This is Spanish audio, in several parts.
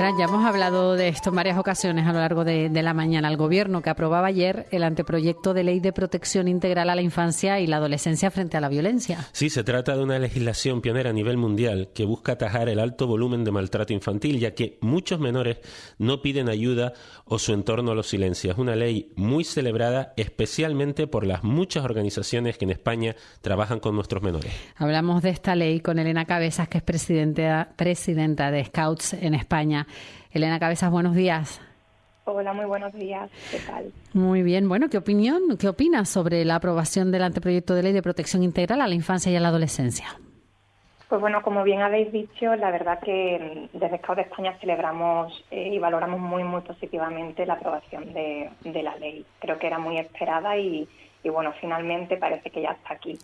Fran, ya hemos hablado de esto en varias ocasiones a lo largo de, la mañana. El Gobierno que aprobaba ayer el anteproyecto de ley de protección integral a la infancia y la adolescencia frente a la violencia. Sí, se trata de una legislación pionera a nivel mundial que busca atajar el alto volumen de maltrato infantil, ya que muchos menores no piden ayuda o su entorno lo silencia. Es una ley muy celebrada, especialmente por las muchas organizaciones que en España trabajan con nuestros menores. Hablamos de esta ley con Elena Cabezas, que es presidenta, presidenta de Scouts en España. Elena Cabezas, buenos días. Hola, muy buenos días. ¿Qué tal? Muy bien. Bueno, ¿qué opinión, qué opinas sobre la aprobación del anteproyecto de ley de protección integral a la infancia y a la adolescencia? Pues bueno, como bien habéis dicho, la verdad que desde Scouts de España celebramos eh, y valoramos muy, muy positivamente la aprobación de, de la ley. Creo que era muy esperada y, y bueno, finalmente parece que ya está aquí.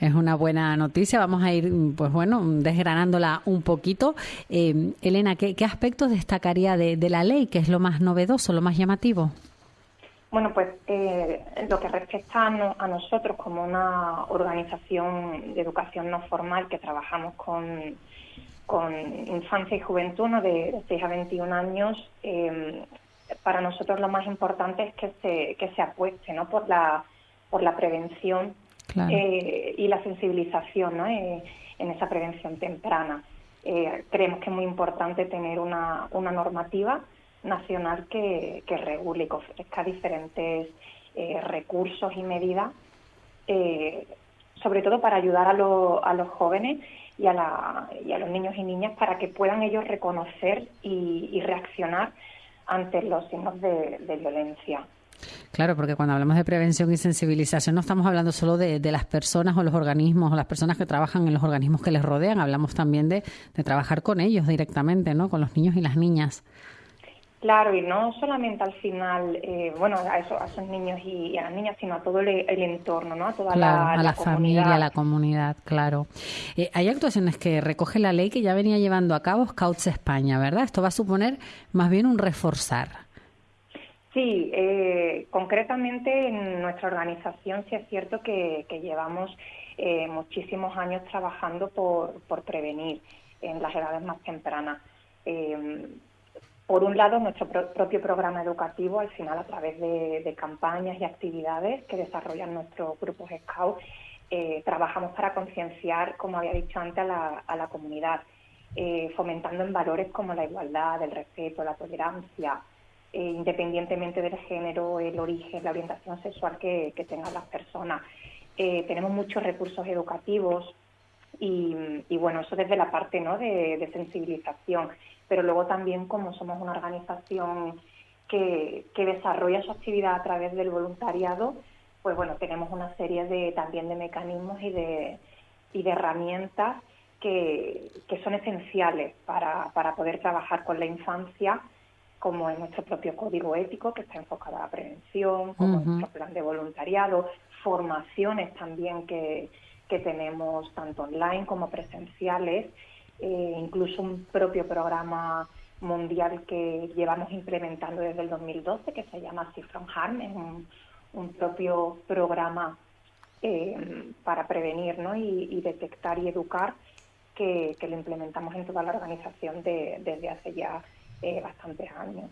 Es una buena noticia. Vamos a ir, pues bueno, desgranándola un poquito. Eh, Elena, ¿qué, aspectos destacaría de, la ley? ¿Qué es lo más novedoso, lo más llamativo? Bueno, pues eh, lo que respecta a, nosotros como una organización de educación no formal que trabajamos con, con infancia y juventud ¿no? de, 6 a 21 años, eh, para nosotros lo más importante es que se, que se apueste ¿no? por la por la prevención eh, y la sensibilización eh, en esa prevención temprana. Eh, creemos que es muy importante tener una, una normativa nacional que, que regule y que ofrezca diferentes recursos y medidas, sobre todo para ayudar a, a los jóvenes y a, la, y a, los niños y niñas para que puedan ellos reconocer y, reaccionar ante los signos de violencia. Claro, porque cuando hablamos de prevención y sensibilización no estamos hablando solo de, las personas o los organismos o las personas que trabajan en los organismos que les rodean, hablamos también de, trabajar con ellos directamente, ¿no? Con los niños y las niñas. Claro, y no solamente al final, eh, bueno, a, eso, a esos niños y, a las niñas, sino a todo el, entorno, ¿no? A toda la, a la, familia, a la comunidad, claro. Eh, hay actuaciones que recoge la ley que ya venía llevando a cabo Scouts España, ¿verdad? Esto va a suponer más bien un reforzar. Sí, eh, concretamente en nuestra organización sí es cierto que, llevamos eh, muchísimos años trabajando por, prevenir en las edades más tempranas. Eh, por un lado, nuestro propio programa educativo, al final a través de, campañas y actividades que desarrollan nuestros grupos Scout, trabajamos para concienciar, como había dicho antes, a la, a la comunidad, fomentando en valores como la igualdad, el respeto, la tolerancia, eh, independientemente del género, el origen, la orientación sexual que, tengan las personas. Eh, tenemos muchos recursos educativos y, bueno, eso desde la parte ¿no? de, sensibilización, pero luego también como somos una organización que, desarrolla su actividad a través del voluntariado, pues bueno, tenemos una serie de también de mecanismos y de, y de herramientas que, son esenciales para, para poder trabajar con la infancia como en nuestro propio código ético que está enfocado a la prevención, como en nuestro plan de voluntariado, formaciones también que, tenemos tanto online como presenciales, eh, incluso un propio programa mundial que llevamos implementando desde el 2012 que se llama Safe from Harm, es un, propio programa eh, para prevenir ¿no? y, detectar y educar que, lo implementamos en toda la organización desde hace ya eh, bastantes años.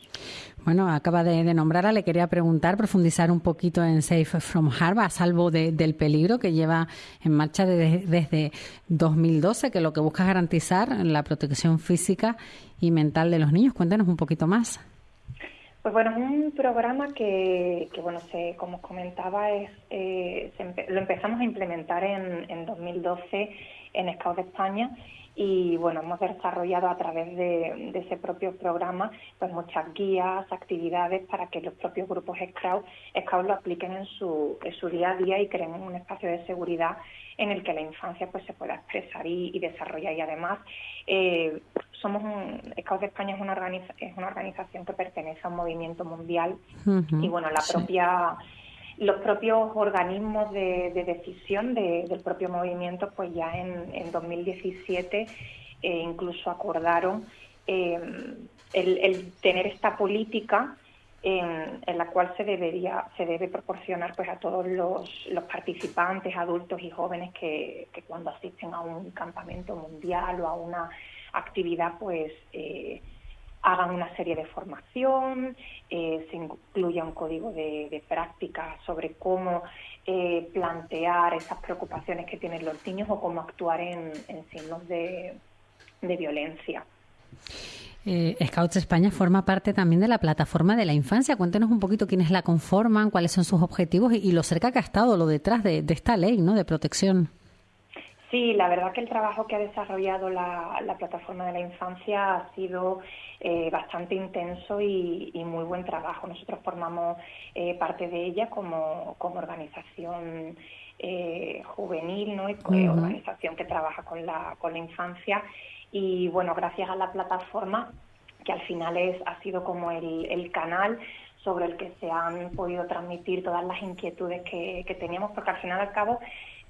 Bueno, acaba de, nombrarla, le quería preguntar, profundizar un poquito en Safe from Harm, a salvo del peligro que lleva en marcha desde 2012, que lo que busca es garantizar la protección física y mental de los niños. Cuéntanos un poquito más. Pues bueno, es un programa que, bueno, se, como os comentaba, es, eh, lo empezamos a implementar en, en 2012 en Scouts de España y bueno, hemos desarrollado a través de, ese propio programa pues muchas guías, actividades para que los propios grupos Scout, Scout lo apliquen en su, en su día a día y creen un espacio de seguridad en el que la infancia pues se pueda expresar y, desarrollar. Y además eh, somos un, Scouts de España es una, es una organización que pertenece a un movimiento mundial y bueno, la propia los propios organismos de, decisión del propio movimiento, pues ya en, 2017 eh, incluso acordaron eh, el, tener esta política en, la cual se debería se debe proporcionar pues a todos los, participantes adultos y jóvenes que, cuando asisten a un campamento mundial o a una actividad pues eh, hagan una serie de formación, eh, se incluya un código de, práctica sobre cómo eh, plantear esas preocupaciones que tienen los niños o cómo actuar en, signos de, violencia. Eh, Scouts España forma parte también de la plataforma de la infancia. Cuéntenos un poquito quiénes la conforman, cuáles son sus objetivos y, lo cerca que ha estado lo detrás de, de esta ley ¿no? de protección. Sí, la verdad que el trabajo que ha desarrollado la, plataforma de la infancia ha sido eh, bastante intenso y, muy buen trabajo. Nosotros formamos eh, parte de ella como, organización eh, juvenil, ¿no? organización que trabaja con la, con la infancia. Y bueno, gracias a la plataforma, que al final es, ha sido como el, canal sobre el que se han podido transmitir todas las inquietudes que, que teníamos, porque al final al cabo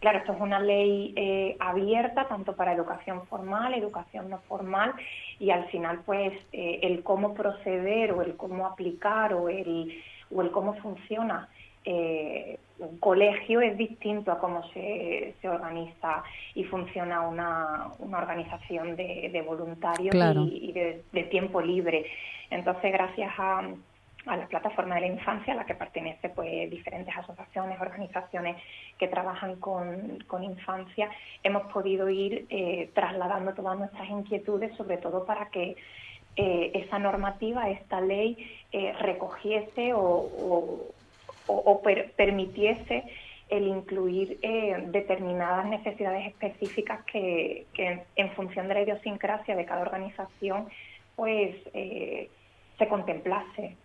Claro, esto es una ley eh, abierta tanto para educación formal, educación no formal y al final pues eh, el cómo proceder o el cómo aplicar o el, o el cómo funciona eh, un colegio es distinto a cómo se, se organiza y funciona una, una organización de, voluntarios y, de, tiempo libre. Entonces, gracias a, a la plataforma de la infancia a la que pertenece pues diferentes asociaciones, organizaciones que trabajan con, infancia, hemos podido ir eh, trasladando todas nuestras inquietudes, sobre todo para que eh, esa normativa, esta ley, eh, recogiese o, permitiese el incluir determinadas necesidades específicas que, que, en función de la idiosincrasia de cada organización, pues se contemplase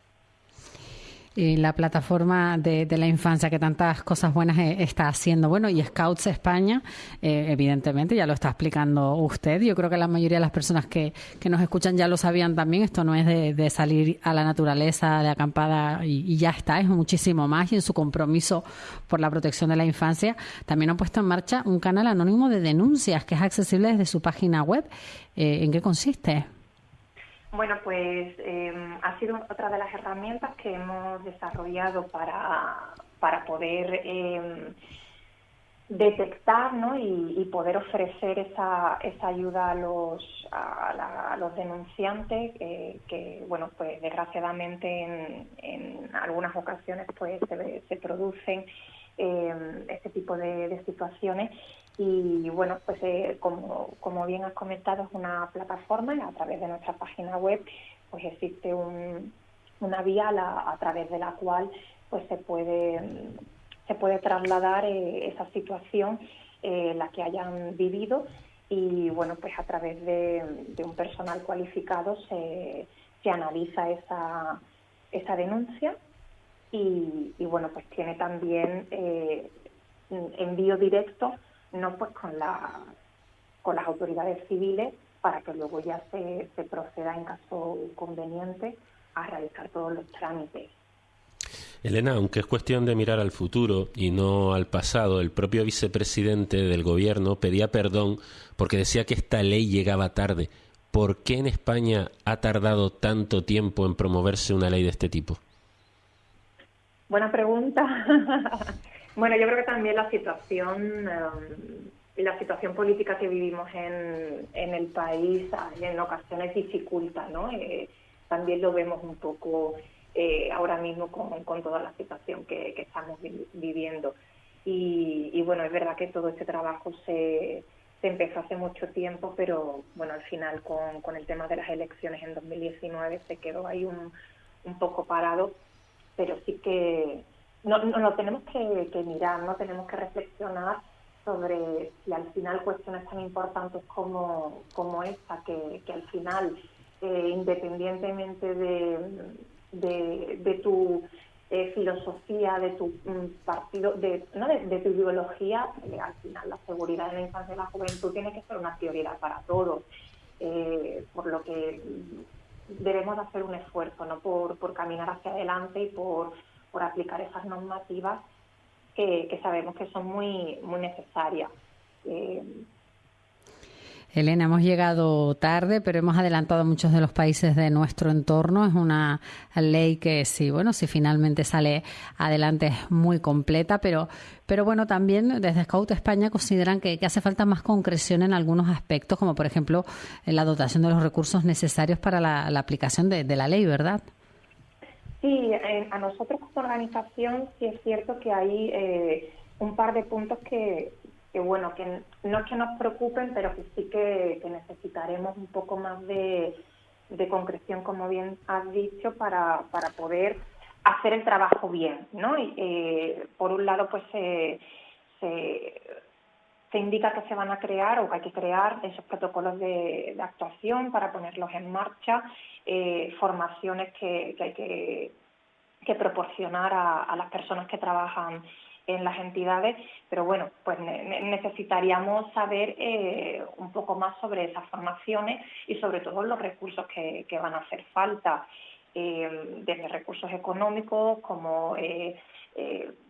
y la plataforma de, la infancia que tantas cosas buenas eh, está haciendo. Bueno, y Scouts España, eh, evidentemente, ya lo está explicando usted. Yo creo que la mayoría de las personas que, que nos escuchan ya lo sabían también. Esto no es de, salir a la naturaleza de acampada y, ya está, es muchísimo más. Y en su compromiso por la protección de la infancia, también han puesto en marcha un canal anónimo de denuncias que es accesible desde su página web. Eh, ¿En qué consiste? Bueno, pues em, ha sido otra de las herramientas que hemos desarrollado para, para poder em, detectar ¿no? y, poder ofrecer esa, esa ayuda a los, a, los denunciantes eh, que, bueno, pues desgraciadamente en, en algunas ocasiones pues se, se producen eh, este tipo de, situaciones y bueno, pues eh, como, como bien has comentado, es una plataforma y a través de nuestra página web pues existe un, una vía a, través de la cual pues se puede, se puede trasladar eh, esa situación eh, la que hayan vivido. Y bueno, pues a través de, un personal cualificado se, se analiza esa, esa denuncia. Y, y, bueno, pues tiene también eh, envío directo no pues con, la, con las autoridades civiles para que luego ya se, se proceda en caso conveniente a realizar todos los trámites. Elena, aunque es cuestión de mirar al futuro y no al pasado, el propio vicepresidente del gobierno pedía perdón porque decía que esta ley llegaba tarde. ¿Por qué en España ha tardado tanto tiempo en promoverse una ley de este tipo? Buena pregunta. Bueno, yo creo que también la situación, em, la situación política que vivimos en, en el país en ocasiones dificulta, ¿no? Eh, también lo vemos un poco eh, ahora mismo con, con, toda la situación que, que estamos viviendo. Y, y, bueno, es verdad que todo este trabajo se, se empezó hace mucho tiempo, pero bueno, al final con, con el tema de las elecciones en 2019 se quedó ahí un, un poco parado, pero sí que no, no, lo tenemos que, mirar, no tenemos que reflexionar sobre si al final cuestiones tan importantes como, como esta, que, que al final, eh, independientemente de, de, tu eh, filosofía, de tu mm, partido, de, ¿no? de, tu ideología, eh, al final la seguridad de la infancia y la juventud tiene que ser una prioridad para todos. por lo que debemos hacer un esfuerzo ¿no? por, por caminar hacia adelante y por por aplicar esas normativas que, sabemos que son muy, muy necesarias. Eh, Elena, hemos llegado tarde, pero hemos adelantado a muchos de los países de nuestro entorno. Es una ley que sí, bueno, si finalmente sale adelante es muy completa, pero, pero bueno, también desde Scout España consideran que, hace falta más concreción en algunos aspectos, como por ejemplo la dotación de los recursos necesarios para la, aplicación de, la ley, ¿verdad? Sí, a nosotros como organización sí es cierto que hay eh, un par de puntos que, bueno, que no es que nos preocupen, pero que sí que, necesitaremos un poco más de, concreción, como bien has dicho, para, para poder hacer el trabajo bien, ¿no? Y, eh, por un lado, pues se, se, indica que se van a crear o que hay que crear esos protocolos de, actuación para ponerlos en marcha, eh, formaciones que, hay que, proporcionar a, a, las personas que trabajan en las entidades, pero bueno, pues necesitaríamos saber eh, un poco más sobre esas formaciones y sobre todo los recursos que, van a hacer falta, eh, desde recursos económicos como eh,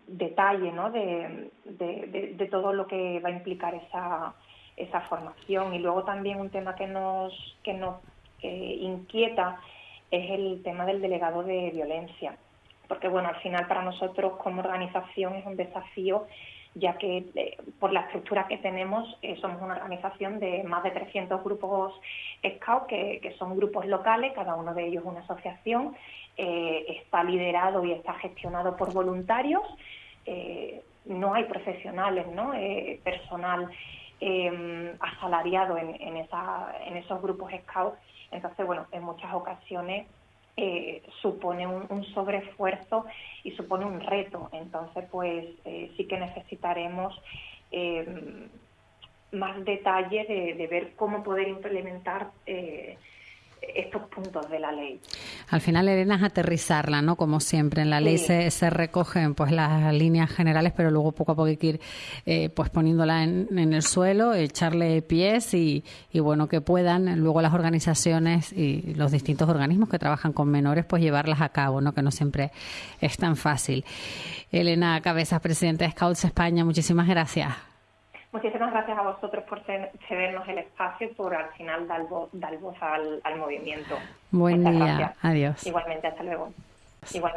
detalle ¿no? de, de, todo lo que va a implicar esa, esa formación. Y luego también un tema que nos, que nos inquieta es el tema del delegado de violencia porque bueno, al final para nosotros como organización es un desafío ya que eh, por la estructura que tenemos eh, somos una organización de más de 300 grupos SCOUT, que, son grupos locales, cada uno de ellos una asociación, eh, está liderado y está gestionado por voluntarios, no hay profesionales, ¿no? personal asalariado en, en, esa, en esos grupos SCOUT, entonces bueno, en muchas ocasiones eh, supone un, sobreesfuerzo y supone un reto. Entonces, pues eh, sí que necesitaremos eh, más detalle de, de, ver cómo poder implementar estos puntos de la ley. Al final, Elena, es aterrizarla, ¿no? Como siempre, en la ley se, se, recogen pues las líneas generales, pero luego poco a poco hay que ir eh, pues poniéndola en, en, el suelo, echarle pies y, y, bueno, que puedan luego las organizaciones y los distintos organismos que trabajan con menores, pues llevarlas a cabo, ¿no? Que no siempre es tan fácil. Elena Cabezas, presidenta de Scouts España, muchísimas gracias. Muchísimas gracias a vosotros por cedernos el espacio y por al final dar voz, al, movimiento. Buen día. Adiós. Igualmente, hasta luego. Igualmente.